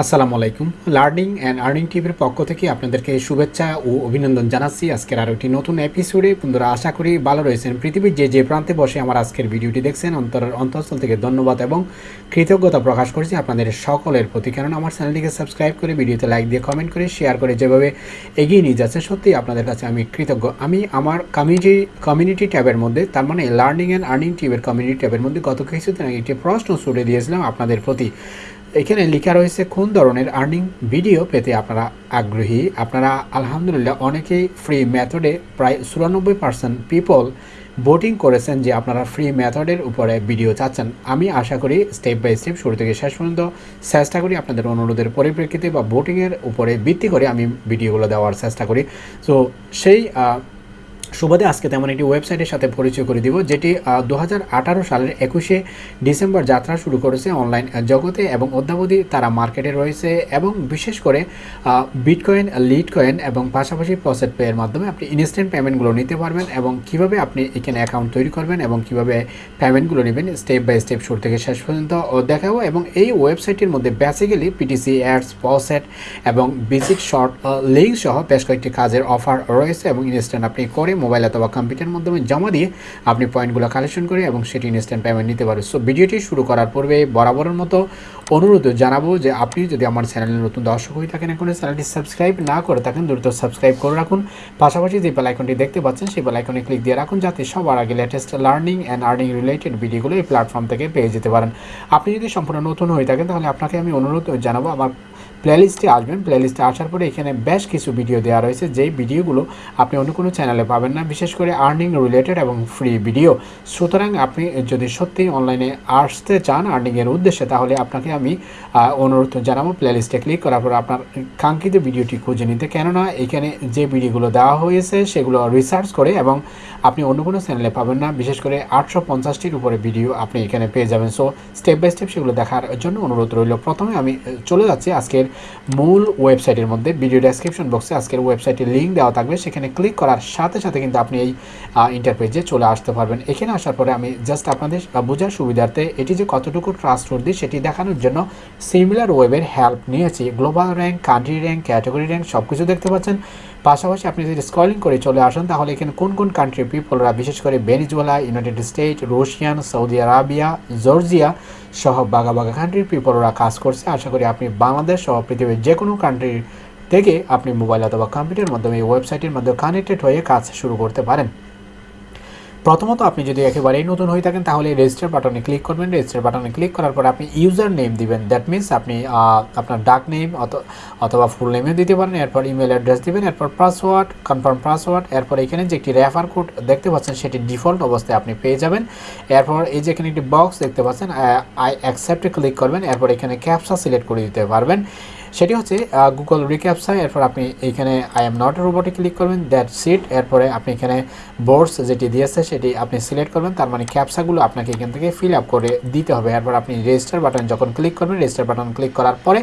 আসসালামু আলাইকুম। Learning and earning টিভির পক্ষ থেকে আপনাদেরকে শুভেচ্ছা ও অভিনন্দন জানাচ্ছি। আজকের আরও একটি নতুন এপিসোডে বন্ধুরা, আশা করি ভালো রয়েছেন। পৃথিবীর যে যে প্রান্তে বসে আমার আজকের ভিডিওটি দেখছেন অন্তর অন্তঃস্থল থেকে ধন্যবাদ এবং কৃতজ্ঞতা প্রকাশ করছি আপনাদের সকলের প্রতি। কারণ আমার চ্যানেলটিকে সাবস্ক্রাইব করে ভিডিওতে লাইক দিয়ে, কমেন্ট করে, শেয়ার করে যেভাবে এগিয়ে নিয়ে যাচ্ছে, সত্যি আপনাদের কাছে আমি কৃতজ্ঞ। আমি আমার কমিউনিটি কমিউনিটি ট্যাবের মধ্যে, তার মানে লার্নিং অ্যান্ড আর্নিং টিভির কমিউনিটি ট্যাবের মধ্যে গত কিছুদিন আগে একটি প্রশ্ন ছুড়ে দিয়েছিলাম আপনাদের প্রতি। এখানে লেখা রয়েছে কোন ধরনের আর্নিং ভিডিও পেতে আপনারা আগ্রহী। আপনারা, আলহামদুলিল্লাহ, অনেকেই ফ্রি মেথডে প্রায় চুরানব্বই পার্সেন্ট পিপল ভোটিং করেছেন যে আপনারা ফ্রি মেথডের উপরে ভিডিও চাচ্ছেন। আমি আশা করি স্টেপ বাই স্টেপ শুরু থেকে শেষ পর্যন্ত চেষ্টা করি আপনাদের অনুরোধের পরিপ্রেক্ষিতে বা ভোটিংয়ের উপরে ভিত্তি করে আমি ভিডিওগুলো দেওয়ার চেষ্টা করি। তো সেই সুবাদে আজকে তেমন একটি ওয়েবসাইটের সাথে পরিচয় করে দিব, যেটি দু হাজার আঠারো সালের একুশে ডিসেম্বর যাত্রা শুরু করেছে অনলাইন জগতে এবং অদ্যাবধি তারা মার্কেটে রয়েছে এবং বিশেষ করে বিটকয়েন লিড কয়েন এবং পাশাপাশি প্রসেট পেয়ের মাধ্যমে আপনি ইনস্ট্যান্ট পেমেন্টগুলো নিতে পারবেন এবং কীভাবে আপনি এখানে অ্যাকাউন্ট তৈরি করবেন এবং কীভাবে পেমেন্টগুলো নেবেন স্টেপ বাই স্টেপ শুরু থেকে শেষ পর্যন্ত দেখাবো এবং এই ওয়েবসাইটের মধ্যে বেসিক্যালি পিটিসি অ্যাডস পসেট এবং বেসিক শর্ট লিঙ্ক সহ বেশ কয়েকটি কাজের অফার রয়েছে এবং ইনস্ট্যান্ট আপনি করে মোবাইল অথবা কম্পিউটারের মাধ্যমে জমা দিয়ে আপনি পয়েন্টগুলো কালেকশন করে এবং সেটি ইনস্ট্যান্ট পেমেন্ট নিতে পারেন। সো ভিডিওটি শুরু করার পূর্বে বরাবরের মতো অনুরোধ জানাব যে আপনি যদি আমার চ্যানেলে নতুন দর্শক হয়ে থাকেন এখন চ্যানেলটি সাবস্ক্রাইব না করে থাকেন, দ্রুত সাবস্ক্রাইব করে রাখুন। পাশাপাশি যে বেল আইকনটি দেখতে পাচ্ছেন, সেই বেল আইকনে ক্লিক দিয়ে রাখুন যাতে সবার আগে latest learning and earning related ভিডিওগুলো এই প্ল্যাটফর্ম থেকে পেয়ে যেতে পারেন। আপনি যদি সম্পূর্ণ নতুন হয়ে থাকেন, তাহলে আপনাকে আমি অনুরোধ জানাব, আমার প্লেলিস্টে আসবেন। প্লেলিস্টে আসার পরে এখানে বেশ কিছু ভিডিও দেওয়া রয়েছে। যেই ভিডিওগুলো আপনি অন্য কোনো চ্যানেলে পাবেন না, বিশেষ করে আর্নিং রিলেটেড এবং ফ্রি ভিডিও সুতরাং আপনি যদি সত্যিই অনলাইনে আসতে চান আর্নিংয়ের উদ্দেশ্যে, তাহলে আপনাকে আমি অনুরোধ জানাব প্লেলিস্টে ক্লিক করার পর আপনার কাঙ্ক্ষিত ভিডিওটি খুঁজে নিতে। কেননা এখানে যে ভিডিওগুলো দেওয়া হয়েছে, সেগুলো রিসার্চ করে এবং আপনি অন্য কোনো চ্যানেলে পাবেন না। বিশেষ করে আটশো পঞ্চাশটির উপরে ভিডিও আপনি এখানে পেয়ে যাবেন। সো স্টেপ বাই স্টেপ সেগুলো দেখার জন্য অনুরোধ রইল। প্রথমে আমি চলে যাচ্ছি আজকের মূল ওয়েবসাইটের মধ্যে ভিডিও ডেসক্রিপশন বক্সে আজকের ওয়েবসাইটের লিঙ্ক দেওয়া থাকবে। সেখানে ক্লিক করার সাথে সাথে কিন্তু আপনি এই ইন্টারপেজে চলে আসতে পারবেন। এখানে আসার পরে আমি জাস্ট আপনাদের বোঝার সুবিধার্থে এটি যে কতটুকু ট্রাস্টওয়ার্দি সেটি দেখানোর জন্য সিমিলার ওয়েবের হেল্প নিয়েছি। Global rank country rank category rank সব কিছু দেখতে পাচ্ছেন। পাশাপাশি আপনি যদি স্কলিং করে চলে আসেন, তাহলে এখানে কোন কোন কান্ট্রির পিপলরা বিশেষ করে Venezuela United State Russian Saudi Arabia Georgia সহ বাঘা বাঘা কান্ট্রির পিপলরা কাজ করছে। আশা করি আপনি বাংলাদেশ সহ পৃথিবীর যে কোনো কান্ট্রির থেকে আপনি মোবাইল অথবা কম্পিউটারের মাধ্যমে এই ওয়েবসাইটের মাধ্যমে কানেক্টেড হয়ে কাজ শুরু করতে পারেন। প্রথমত আপনি যদি একেবারেই নতুন হয়ে থাকেন, তাহলে রেজিস্টার বাটনে ক্লিক করবেন। রেজিস্টার বাটনে ক্লিক করার পর আপনি ইউজার নেম দিবেন। দ্যাট মিনস আপনি আপনার ডাক নেম অথবা ফুল নেমও দিতে পারেন, এরপর ইমেল অ্যাড্রেস দিবেন, এরপর পাসওয়ার্ড কনফার্ম পাসওয়ার্ড এরপর এখানে যে একটি রেফার কোড দেখতে পাচ্ছেন, সেটি ডিফল্ট অবস্থায় আপনি পেয়ে যাবেন। এরপর এই যে এখানে একটি বক্স দেখতে পাচ্ছেন আই অ্যাকসেপ্টে ক্লিক করবেন, এরপর এখানে ক্যাপসা সিলেক্ট করে দিতে পারবেন। সেটি হচ্ছে গুগল রিক্যাপসা এরপর আপনি এইখানে আই এম নট রোবটে ক্লিক করবেন দ্যাট সিট এরপরে আপনি এখানে বোর্ডস যেটি দিয়েছে সেটি আপনি সিলেক্ট করবেন, তার মানে ক্যাপসাগুলো আপনাকে এখান থেকে ফিল আপ করে দিতে হবে। এরপর আপনি রেজিস্টার বাটন যখন ক্লিক করবেন রেজিস্টার বাটন ক্লিক করার পরে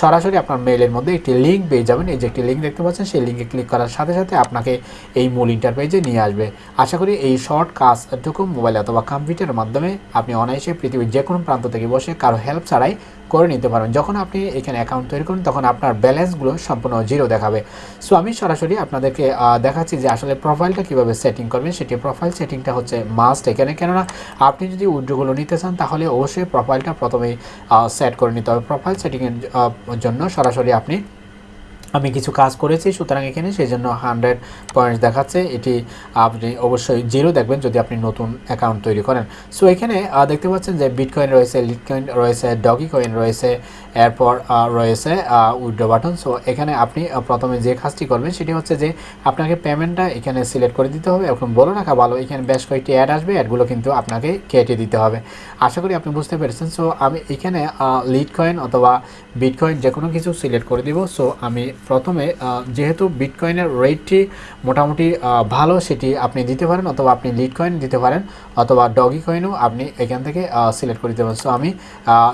সরাসরি আপনার মেইলের মধ্যে একটি লিঙ্ক পেয়ে যাবেন। এই যে একটি লিঙ্ক দেখতে পাচ্ছেন, সেই লিঙ্কে ক্লিক করার সাথে সাথে আপনাকে এই মূল ইন্টারপেজে নিয়ে আসবে। আশা করি এই শর্ট কাজটুকু মোবাইল অথবা কম্পিউটারের মাধ্যমে আপনি অনায়াসে পৃথিবীর যে কোনো প্রান্ত থেকে বসে কারও হেল্প ছাড়াই করে নিতে পারবেন যখন আপনি এখানে অ্যাকাউন্ট তৈরি করুন, তখন আপনার ব্যালেন্সগুলো সম্পূর্ণ জিরো দেখাবে। সো আমি সরাসরি আপনাদেরকে দেখাচ্ছি যে আসলে প্রোফাইলটা কীভাবে সেটিং করবেন। সেটি প্রোফাইল সেটিংটা হচ্ছে মাস্ট এখানে। কেননা, আপনি যদি উইড্রোগুলো নিতে চান, তাহলে অবশ্যই প্রোফাইলটা প্রথমেই সেট করে নিতে হবে। প্রোফাইল সেটিংয়ের জন্য সরাসরি আপনি আমি কিছু কাজ করেছি, সুতরাং এখানে সেই জন্য হান্ড্রেড পয়েন্টস দেখাচ্ছে। এটি আপনি অবশ্যই জিরো দেখবেন যদি আপনি নতুন অ্যাকাউন্ট তৈরি করেন। সো এখানে দেখতে পাচ্ছেন যে বিটকয়েন রয়েছে লিটকয়েন রয়েছে ডগি কয়েন রয়েছে, এরপর রয়েছে উইড্রো বাটন। সো এখানে আপনি প্রথমে যে কাজটি করবেন সেটি হচ্ছে যে আপনাকে পেমেন্টটা এখানে সিলেক্ট করে দিতে হবে। এখন বলে রাখা ভালো এখানে বেশ কয়েকটি অ্যাড আসবে, অ্যাডগুলো কিন্তু আপনাকে কেটে দিতে হবে। আশা করি আপনি বুঝতে পেরেছেন। সো আমি এখানে লিড কয়েন অথবা বিটকয়েন যে কোনো কিছু সিলেক্ট করে দিব। সো আমি প্রথমে যেহেতু বিটকয়েনের রেটটি মোটামুটি ভালো, সেটি আপনি দিতে পারেন অথবা আপনি লিড কয়েন দিতে পারেন অথবা ডগি কয়েনও আপনি এখান থেকে সিলেক্ট করে পারেন। সো আমি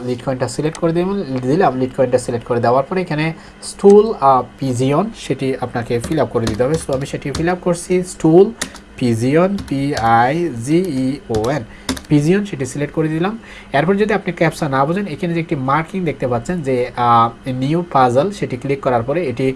লিড কয়েনটা সিলেক্ট করে দিলাম দিলাম লিড কয়েনটা সিলেক্ট করে দেওয়ার পরে এখানে স্টুল পিজিয়ন সেটি আপনাকে ফিল আপ করে দিতে হবে। সো আমি সেটি ফিল আপ করছি stool pigeon P I G E O N pigeon সেটি সিলেক্ট করে দিলাম। এরপর যদি আপনি ক্যাপসা না বোঝেন, এখানে যে একটি মার্কিং দেখতে পাচ্ছেন যে নিউ পাজল সেটি ক্লিক করার পরে এটি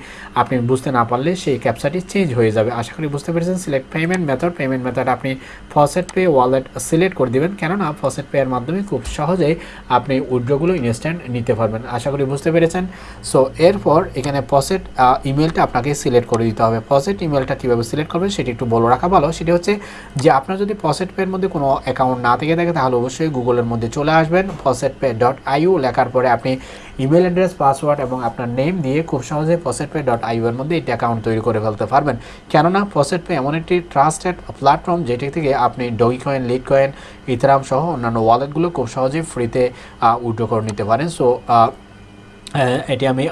আপনি বুঝতে না পারলে সেই ক্যাপসাটি চেঞ্জ হয়ে যাবে। আশা করি বুঝতে পেরেছেন। Select payment method payment method আপনি ফসেট পে ওয়ালেট সিলেক্ট করে দিবেন। কেননা ফসেট পেয়ের মাধ্যমে খুব সহজেই আপনি উইড্রোগুলো ইনস্ট্যান্ট নিতে পারবেন। আশা করি বুঝতে পেরেছেন। সো এরপর এখানে ফসেট ইমেলটা আপনাকে সিলেক্ট করে দিতে হবে। ফসেট ইমেলটা কীভাবে সিলেক্ট করবেন সেটি একটু বলে রাখা ভালো। সেটি হচ্ছে যে, আপনার যদি ফসেট পেয়ের মধ্যে কোনো অ্যাকাউন্ট না থেকে থাকে তাহলে অবশ্যই গুগলের মধ্যে চলে আসবেন ফসেট পে ডট আইউ লেখার পরে আপনি ইমেল অ্যাড্রেস পাসওয়ার্ড এবং আপনার নেম দিয়ে খুব সহজে ফসেট পে ডট আইউ এর মধ্যে একটি অ্যাকাউন্ট তৈরি করে ফেলতে পারবেন। কেননা ফসেট পে এমন একটি ট্রাস্টেড প্ল্যাটফর্ম যেটি থেকে আপনি Dogecoin Litecoin Ethereum সহ অন্যান্য ওয়ালেটগুলো খুব সহজেই ফ্রিতে উইড্রো করে নিতে পারেন। সো এটি আমি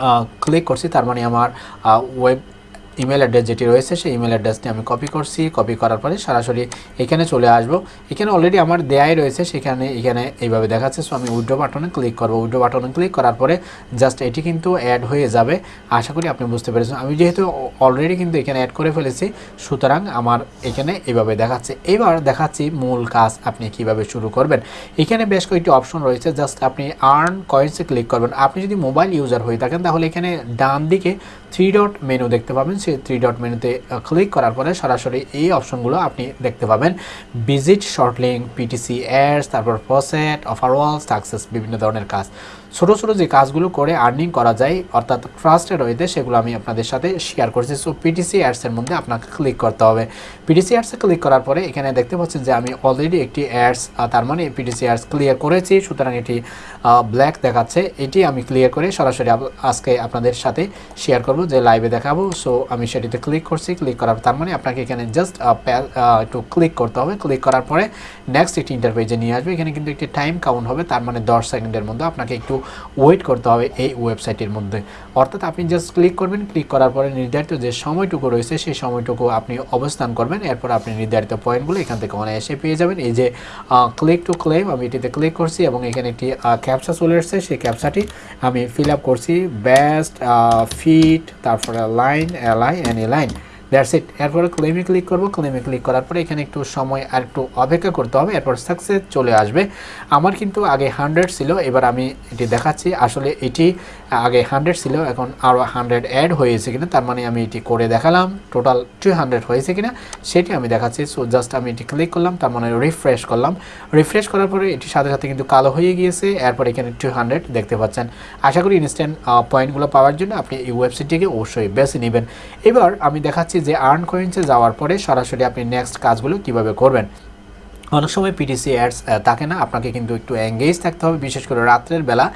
ক্লিক করছি, তার মানে আমার ওয়েব ইমেল অ্যাড্রেস যেটি রয়েছে, সেই ইমেল অ্যাড্রেসটি আমি কপি করছি। কপি করার পরে সরাসরি এখানে চলে আসব। এখানে অলরেডি আমার দেয়াই রয়েছে, সেখানে, এখানে এইভাবে দেখাচ্ছে। সো আমি উইড্রো বাটনে ক্লিক করব। উইড্রো বাটনে ক্লিক করার পরে জাস্ট এটি কিন্তু অ্যাড হয়ে যাবে। আশা করি আপনি বুঝতে পেরেছেন। আমি যেহেতু অলরেডি কিন্তু এখানে অ্যাড করে ফেলেছি, সুতরাং আমার এখানে এইভাবে দেখাচ্ছে। এবার দেখাচ্ছি মূল কাজ আপনি কীভাবে শুরু করবেন। এখানে বেশ কয়েকটি অপশন রয়েছে। জাস্ট আপনি আর্ন কয়েন্সে ক্লিক করবেন। আপনি যদি মোবাইল ইউজার হয়ে থাকেন, তাহলে এখানে ডান দিকে থ্রি ডট মেনু দেখতে পাবেন। সেই থ্রি ডট মেনুতে ক্লিক করার পরে সরাসরি এই অপশনগুলো আপনি দেখতে পাবেন। Visit short link PTC ads তারপর ফসেট অফার ওয়ালস সাকসেস বিভিন্ন ধরনের কাজ। ছোটো ছোটো যে কাজগুলো করে আর্নিং করা যায়, অর্থাৎ ট্রাস্টেড ওয়েতে সেগুলো আমি আপনাদের সাথে শেয়ার করছি। সো পিটিসি অ্যাডসের মধ্যে আপনাকে ক্লিক করতে হবে। পিটিসি অ্যাডসে ক্লিক করার পরে এখানে দেখতে পাচ্ছেন যে আমি অলরেডি একটি অ্যাডস তার মানে পিটিসি অ্যাডস ক্লিয়ার করেছি। সুতরাং এটি ব্ল্যাক দেখাচ্ছে। এটি আমি ক্লিয়ার করে সরাসরি আজকে আপনাদের সাথে শেয়ার করব। যে লাইভে দেখাবো। সো আমি সেটিতে ক্লিক করছি ক্লিক করার তার মানে আপনাকে এখানে জাস্ট একটু ক্লিক করতে হবে। ক্লিক করার পরে নেক্সট একটি ইন্টারপেজে নিয়ে আসবে। এখানে কিন্তু একটি টাইম কাউন্ট হবে, তার মানে দশ সেকেন্ডের মধ্যে আপনাকে একটু ওয়েট করতে হবে এই ওয়েবসাইটের মধ্যে। অর্থাৎ আপনি জাস্ট ক্লিক করবেন ক্লিক করার পরে নির্ধারিত যে সময়টুকু রয়েছে, সেই সময়টুকু আপনি অবস্থান করবেন। এরপর আপনি নির্ধারিত পয়েন্টগুলো এখান থেকে অনায়াসে পেয়ে যাবেন। এই যে ক্লিক টু ক্লেম আমি এটিতে ক্লিক করছি এবং এখানে একটি ক্যাপসা চলে এসেছে। সেই ক্যাপসাটি আমি ফিল আপ করছি। ব্যাস্ট ফিট তারপরে লাইন এলাই and a line that's it এরপরে ক্লেমে ক্লিক করব। ক্লেমে ক্লিক করার পরে এখানে একটু সময় আর একটু অপেক্ষা করতে হবে। এরপর সাকসেস চলে আসবে। আমার কিন্তু আগে হান্ড্রেড ছিল। এবার আমি এটি দেখাচ্ছি। আসলে এটি আগে হান্ড্রেড ছিল। এখন আরও হান্ড্রেড অ্যাড হয়েছে কিনা, তার মানে আমি এটি করে দেখালাম। টোটাল টু হান্ড্রেড হয়েছে কিনা, সেটি আমি দেখাচ্ছি। সো জাস্ট আমি এটি ক্লিক করলাম, তার মানে রিফ্রেশ করলাম। রিফ্রেশ করার পরে এটি সাথে সাথে কিন্তু কালো হয়ে গিয়েছে। এরপর এখানে টু হান্ড্রেড দেখতে পাচ্ছেন। আশা করি ইনস্ট্যান্ট পয়েন্টগুলো পাওয়ার জন্য আপনি এই ওয়েবসাইটটিকে অবশ্যই বেছে নেবেন। এবার আমি দেখাচ্ছি যে আর্ন কয়েন্সে যাওয়ার পরে সরাসরি আপনি নেক্সট কাজগুলো কীভাবে করবেন। অনেক সময় পিটিসি অ্যাডস থাকে না, আপনাকে কিন্তু একটু এঙ্গেজ থাকতে হবে। বিশেষ করে রাত্রের বেলা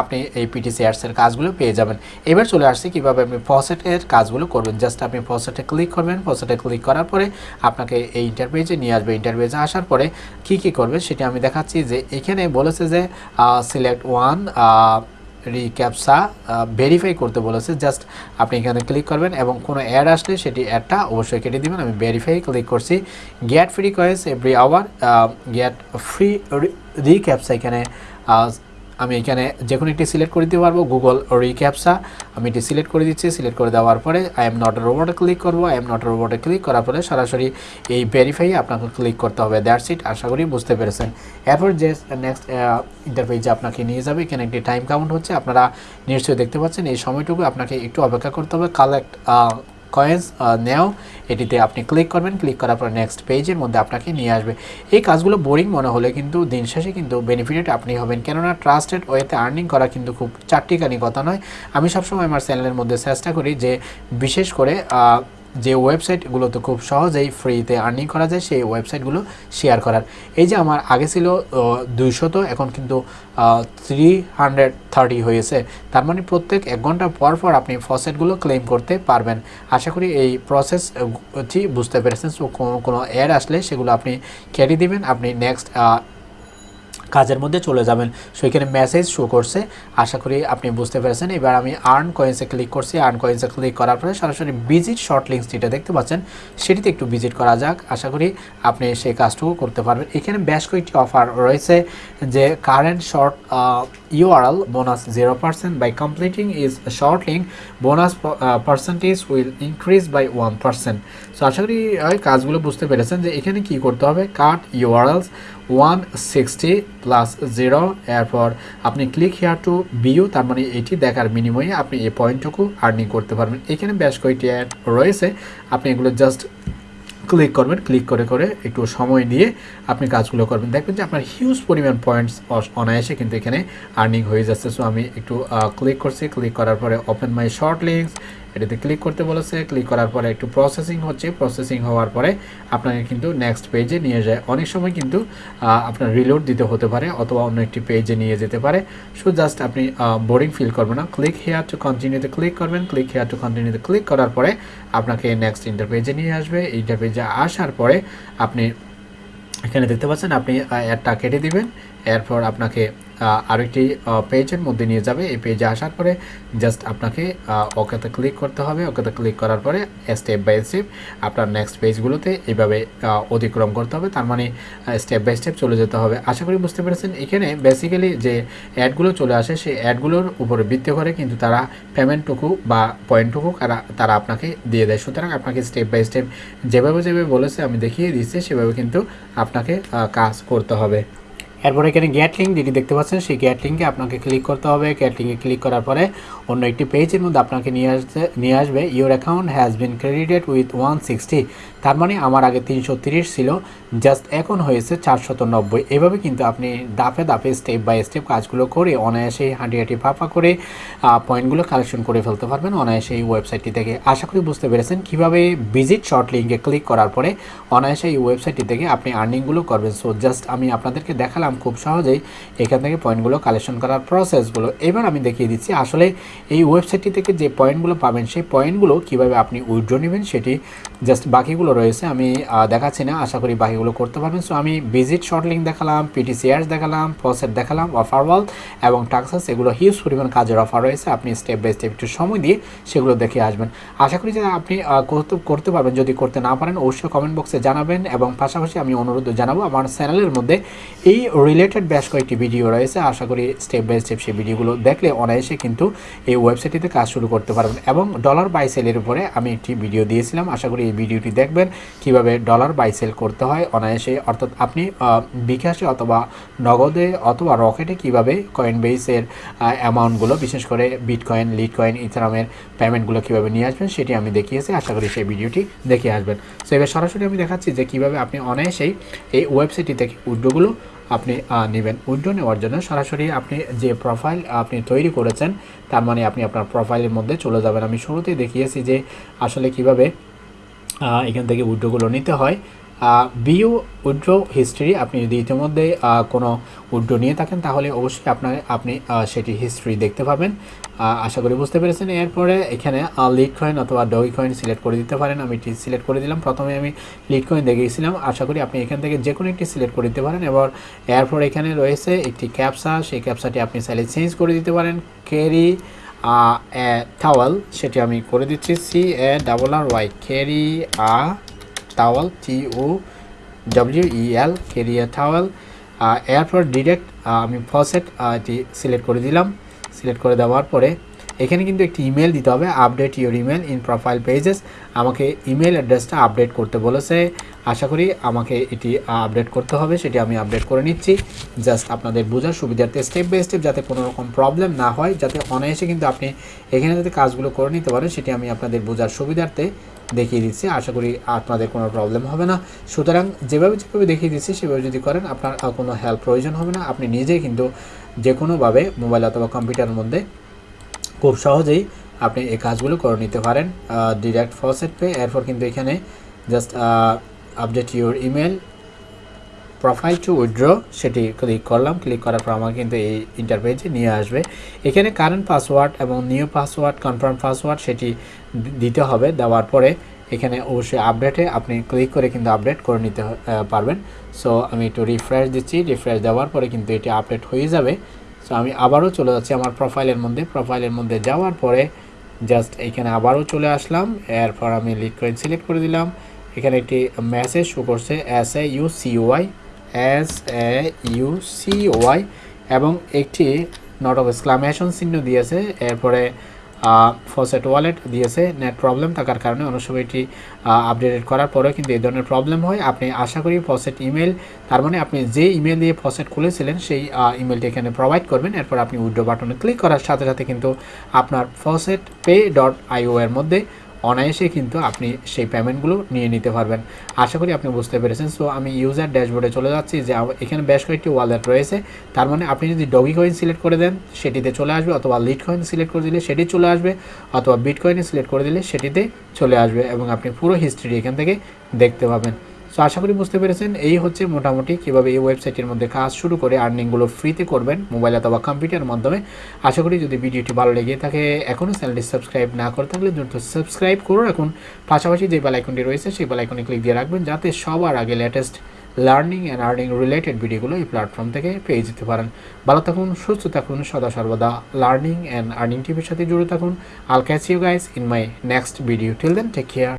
আপনি এই পিটিসি অ্যাডসের কাজগুলো পেয়ে যাবেন। এবার চলে আসছে কীভাবে আপনি ফসেটের কাজগুলো করবেন। জাস্ট আপনি ফসেটে ক্লিক করবেন। ফসেটে ক্লিক করার পরে আপনাকে এই ইন্টারভিউজে নিয়ে আসবে। ইন্টারভিউজে আসার পরে কি কি করবেন সেটা আমি দেখাচ্ছি যে এখানে বলেছে যে সিলেক্ট ওয়ান রিক্যাপসা ভেরিফাই করতে বলেছে জাস্ট আপনি এখানে ক্লিক করবেন এবং কোনো অ্যাড আসলে সেটি অ্যাডটা অবশ্যই কেটে দেবেন। আমি ভেরিফাই ক্লিক করছি। Get free coins every hour get free রিক্যাপসা এখানে আমি এখানে যে কোনো একটি সিলেক্ট করে দিতে পারব। গুগল রিক্যাপসা আমি এটি সিলেক্ট করে দিচ্ছি। সিলেক্ট করে দেওয়ার পরে আই এম নট রোবটে ক্লিক করব। আই এম নট রোবটে ক্লিক করার পরে সরাসরি এই ভেরিফাই আপনাকে ক্লিক করতে হবে। দ্যাটস ইট আশা করি বুঝতে পেরেছেন। এরপর যে নেক্সট ইন্টারফেসে আপনাকে নিয়ে যাবে, এখানে একটি টাইম কাউন্ট হচ্ছে। আপনারা নিশ্চয়ই দেখতে পাচ্ছেন, এই সময়টুকু আপনাকে একটু অপেক্ষা করতে হবে। কালেক্ট কয়েন্স নেও এটিতে আপনি ক্লিক করবেন ক্লিক করার পর নেক্সট পেজের মধ্যে আপনাকে নিয়ে আসবে। এই কাজগুলো বোরিং মনে হলে কিন্তু দিন শেষে কিন্তু বেনিফিটেড আপনি হবেন। কেননা ট্রাস্টেড ওয়েতে আর্নিং করা কিন্তু খুব চারটিকানি কথা নয়। আমি সবসময় আমার চ্যানেলের মধ্যে চেষ্টা করি যে, বিশেষ করে যে ওয়েবসাইটগুলোতে খুব সহজেই ফ্রিতে আর্নিং করা যায়, সেই ওয়েবসাইটগুলো শেয়ার করার। এই যে আমার আগে ছিল দুইশত এখন কিন্তু থ্রি হান্ড্রেড থার্টি হয়েছে। তার মানে প্রত্যেক এক ঘণ্টা পর পর আপনি ফসেটগুলো ক্লেম করতে পারবেন। আশা করি এই প্রসেসটি বুঝতে পেরেছেন। সো কোনো কোনো অ্যাড আসলে সেগুলো আপনি কেটে দিবেন। আপনি নেক্সট কাজের মধ্যে চলে যাবেন। সো এখানে মেসেজ শো করছে। আশা করি আপনি বুঝতে পেরেছেন। এবার আমি আর্ন কয়েন্সে ক্লিক করছি। আর্ন কয়েন্সে ক্লিক করার পরে সরাসরি ভিজিট শর্ট লিঙ্কস যেটা দেখতে পাচ্ছেন, সেটিতে একটু ভিজিট করা যাক। আশা করি আপনি সেই কাজটুকু করতে পারবেন। এখানে বেশ কয়েকটি অফার রয়েছে, যে current short URL bonus zero percent by completing is short link bonus percentage will increase by one percent so আশা করি কাজগুলো বুঝতে পেরেছেন যে এখানে কি করতে হবে? Cut URLs one sixty plus zero এরপর আপনি ক্লিক হেয়ার টু বিউ তার মানে এটি দেখার বিনিময়ে আপনি এই পয়েন্টটুকু আর্নিং করতে পারবেন। এখানে বেশ কয়েকটি অ্যাড রয়েছে। আপনি এগুলো জাস্ট ক্লিক করবেন ক্লিক করে করে একটু সময় নিয়ে আপনি কাজগুলো করবেন। দেখবেন যে আপনার হিউজ পরিমাণ পয়েন্টস অনায়াসে কিন্তু এখানে আর্নিং হয়ে যাচ্ছে। সো আমি একটু ক্লিক করছি। ক্লিক করার পরে ওপেন মাই শর্ট লিঙ্কস এটাতে ক্লিক করতে বলেছে। ক্লিক করার পরে একটু প্রসেসিং হচ্ছে। প্রসেসিং হওয়ার পরে আপনাকে কিন্তু নেক্সট পেজে নিয়ে যায়। অনেক সময় কিন্তু আপনার রিলোড দিতে হতে পারে অথবা অন্য একটি পেজে নিয়ে যেতে পারে। সো জাস্ট আপনি বোরিং ফিল করবেন না। ক্লিক হেয়ার টু কন্টিনিউতে ক্লিক করবেন। ক্লিক হেয়ার টু কন্টিনিউতে ক্লিক করার পরে আপনাকে নেক্সট ইন্টার পেজে নিয়ে আসবে। ইন্টার পেজে আসার পরে আপনি এখানে দেখতে পাচ্ছেন, আপনি অ্যাডটা কেটে দিবেন। এরপর আপনাকে আরেকটি পেজের মধ্যে নিয়ে যাবে। এই পেজে আসার পরে জাস্ট আপনাকে ওকেতে ক্লিক করতে হবে। ওকেতে ক্লিক করার পরে স্টেপ বাই স্টেপ আপনার নেক্সট পেজগুলোতে এইভাবে অতিক্রম করতে হবে। তার মানে স্টেপ বাই স্টেপ চলে যেতে হবে। আশা করি বুঝতে পেরেছেন। এখানে বেসিক্যালি যে অ্যাডগুলো চলে আসে, সেই অ্যাডগুলোর উপরে ভিত্তি করে কিন্তু তারা পেমেন্টটুকু বা পয়েন্টটুকু তারা আপনাকে দিয়ে দেয়। সুতরাং আপনাকে স্টেপ বাই স্টেপ যেভাবে যেভাবে বলেছে, আমি দেখিয়ে দিচ্ছি সেভাবে কিন্তু আপনাকে কাজ করতে হবে। এরপর এখানে গ্যাট লিঙ্ক যেটি দেখতে পাচ্ছেন, সেই গ্যাট লিঙ্কে আপনাকে ক্লিক করতে হবে। গ্যাট লিঙ্কে ক্লিক করার পরে অন্য একটি পেজের মধ্যে আপনাকে নিয়ে আসতে, নিয়ে আসবে। Your account has been credited with one sixty তার মানে আমার আগে তিনশো ছিল জাস্ট এখন হয়েছে চারশত নব্বই। এভাবে কিন্তু আপনি দাপে দাপে স্টেপ বাই স্টেপ কাজগুলো করে, অনায়াসে হাঁটি হাঁটি ফাঁপা করে পয়েন্টগুলো কালেকশন করে ফেলতে পারবেন অনায়াসে এই ওয়েবসাইটটি থেকে। আশা করি বুঝতে পেরেছেন কীভাবে ভিজিট শর্ট লিঙ্কে ক্লিক করার পরে অনায়াসে এই ওয়েবসাইটটি থেকে আপনি আর্নিংগুলো করবেন। সো জাস্ট আমি আপনাদেরকে দেখালাম খুব সহজেই এখান থেকে পয়েন্টগুলো কালেকশন করার প্রসেসগুলো এবার আমি দেখিয়ে দিচ্ছি আসলে এই ওয়েবসাইটটি থেকে যে পয়েন্টগুলো পাবেন, সেই পয়েন্টগুলো কীভাবে আপনি উইথড্র নেবেন সেটি জাস্ট বাকিগুলো রয়েছে, আমি দেখাচ্ছি না, আশা করি বাকিগুলো করতে পারবেন। সো আমি ভিজিট শর্ট লিঙ্ক দেখালাম পিটিসিআরস দেখালাম প্রসেট দেখালাম অফার ওয়াল এবং টাক্সাস এগুলো হিউজ পরিমাণ কাজের অফার রয়েছে। আপনি স্টেপ বাই স্টেপ একটু সময় দিয়ে সেগুলো দেখে আসবেন। আশা করি যে আপনি করতে পারবেন। যদি করতে না পারেন, অবশ্যই কমেন্ট বক্সে জানাবেন এবং পাশাপাশি আমি অনুরোধ জানাব, আমার চ্যানেলের মধ্যে এই রিলেটেড বেশ কয়েকটি ভিডিও রয়েছে। আশা করি স্টেপ বাই স্টেপ সেই ভিডিওগুলো দেখলে অনায়াসে কিন্তু এই ওয়েবসাইটটিতে কাজ শুরু করতে পারবেন। এবং ডলার বাই সেলের উপরে আমি একটি ভিডিও দিয়েছিলাম। আশা করি এই ভিডিওটি দেখবেন। কীভাবে ডলার বাই সেল করতে হয় অনায়াসে। অর্থাৎ আপনি বিকাশে অথবা নগদে অথবা রকেটে কীভাবে কয়েন বেসের অ্যামাউন্টগুলো বিশেষ করে বিটকয়েন লিড কয়েন ইথারামের পেমেন্টগুলো কীভাবে নিয়ে আসবেন সেটি আমি দেখিয়েছি। আশা করি সেই ভিডিওটি দেখে আসবেন। সো এবার সরাসরি আমি দেখাচ্ছি যে কীভাবে আপনি অনায়াসেই এই ওয়েবসাইটটি থেকে উইড্রোগুলো আপনি নেবেন। উইড্রো নেওয়ার জন্য সরাসরি আপনি যে প্রোফাইল আপনি তৈরি করেছেন, তার মানে আপনি আপনার প্রোফাইলের মধ্যে চলে যাবেন। আমি শুরুতেই দেখিয়েছি যে আসলে কীভাবে এখান থেকে উইড্রোগুলো নিতে হয়। বিউ উইড্রো হিস্ট্রি আপনি যদি ইতিমধ্যে কোনো উইড্রো নিয়ে থাকেন, তাহলে অবশ্যই আপনার, আপনি সেটি হিস্ট্রি দেখতে পাবেন। আশা করি বুঝতে পেরেছেন। এরপরে এখানে লিড কয়েন অথবা ডগি কয়েন সিলেক্ট করে দিতে পারেন। আমি এটি সিলেক্ট করে দিলাম। প্রথমে আমি লিড কয়েন দেখিয়েছিলাম। আশা করি আপনি এখান থেকে যে কোনো একটি সিলেক্ট করে দিতে পারেন। এবার, এরপর এখানে রয়েছে একটি ক্যাপসা সেই ক্যাপসাটি আপনি চাইলে চেঞ্জ করে দিতে পারেন। ক্যারি টাওয়াল সেটি আমি করে দিচ্ছি C A double R Y carry a towel T O W E L a towel এরপর ডিরেক্ট আমি ফসেট এটি সিলেক্ট করে দিলাম। সিলেক্ট করে দেওয়ার পরে এখানে কিন্তু একটি ইমেল দিতে হবে update your email in profile pages আমাকে ইমেল অ্যাড্রেসটা আপডেট করতে বলেছে। আশা করি আমাকে এটি আপডেট করতে হবে, সেটি আমি আপডেট করে নিচ্ছি। জাস্ট আপনাদের বোঝার সুবিধার্থে স্টেপ বাই স্টেপ যাতে কোনো রকম প্রবলেম না হয়, যাতে অনায়াসে কিন্তু আপনি এখানে যাতে কাজগুলো করে নিতে পারেন, সেটি আমি আপনাদের বোঝার সুবিধার্থে দেখিয়ে দিচ্ছি। আশা করি আপনাদের কোনো প্রবলেম হবে না। সুতরাং যেভাবে যেভাবে দেখিয়ে দিচ্ছি, সেভাবে যদি করেন, আপনার কোনো হেল্প প্রয়োজন হবে না। আপনি নিজেই কিন্তু যে কোনোভাবে মোবাইল অথবা কম্পিউটারের মধ্যে খুব সহজেই আপনি এই কাজগুলো করে নিতে পারেন ডিরেক্ট ফসেট পে এরপর কিন্তু এখানে just update your email profile to withdraw সেটি ক্লিক করলাম। ক্লিক করার পর আমার কিন্তু এই ইন্টারপেজে নিয়ে আসবে। এখানে কারেন্ট পাসওয়ার্ড এবং নিউ পাসওয়ার্ড কনফার্ম পাসওয়ার্ড সেটি দিতে হবে। দেওয়ার পরে এখানে অবশ্যই আপডেটে আপনি ক্লিক করে কিন্তু আপডেট করে নিতে পারবেন। সো আমি একটু রিফ্রেশ দিচ্ছি। রিফ্রেশ দেওয়ার পরে কিন্তু এটি আপডেট হয়ে যাবে। সো আমি আবারও চলে যাচ্ছি আমার প্রোফাইলের মধ্যে। প্রোফাইলের মধ্যে যাওয়ার পরে জাস্ট এখানে আবারও চলে আসলাম। এরপর আমি লিড সিলেক্ট করে দিলাম। এখানে একটি মেসেজ শো করছে S A U C Y S A U C Y এবং একটি নট অফ এক্সক্লামেশন চিহ্ন দিয়েছে। এরপরে ফসেট ওয়ালেট দিয়েছে নেট প্রবলেম থাকার কারণে অনেক সময় এটি আপডেটেড করার পরেও কিন্তু এই ধরনের প্রবলেম হয়। আপনি আশা করি ফসেট ইমেল তার মানে আপনি যে ইমেল দিয়ে ফসেট খুলেছিলেন, সেই ইমেলটি এখানে প্রোভাইড করবেন। এরপর আপনি উইড্রো বাটনে ক্লিক করার সাথে সাথে কিন্তু আপনার ফসেট পে ডট আইও এর মধ্যে অনায়াসে কিন্তু আপনি সেই পেমেন্টগুলো নিয়ে নিতে পারবেন। আশা করি আপনি বুঝতে পেরেছেন। সো আমি ইউজার ড্যাশবোর্ডে চলে যাচ্ছি। যে এখানে বেশ কয়েকটি ওয়ালেট রয়েছে। তার মানে আপনি যদি ডগি কয়েন সিলেক্ট করে দেন, সেটিতে চলে আসবে। অথবা লিড কয়েন সিলেক্ট করে দিলে সেটি চলে আসবে। অথবা বিট কয়েনে সিলেক্ট করে দিলে সেটিতে চলে আসবে। এবং আপনি পুরো হিস্ট্রি এখান থেকে দেখতে পাবেন। সো আশা করি বুঝতে পেরেছেন। এই হচ্ছে মোটামুটি কীভাবে এই ওয়েবসাইটের মধ্যে কাজ শুরু করে আর্নিংগুলো ফ্রিতে করবেন মোবাইল অথবা কম্পিউটারের মাধ্যমে। আশা করি যদি ভিডিওটি ভালো লেগে থাকে, এখনও চ্যানেলটি সাবস্ক্রাইব না করে থাকলে দ্রুত সাবস্ক্রাইব করুন এখন পাশাপাশি যে বেল আইকনটি রয়েছে, সেই বেল আইকনে ক্লিক দিয়ে রাখবেন যাতে সবার আগে latest learning and earning related ভিডিওগুলো এই প্ল্যাটফর্ম থেকে পেয়ে যেতে পারেন। ভালো থাকুন, সুস্থ থাকুন, সদা সর্বদা লার্নিং অ্যান্ড আর্নিং টিভির সাথে জুড়ে থাকুন। I'll catch you guys in my next video till then take care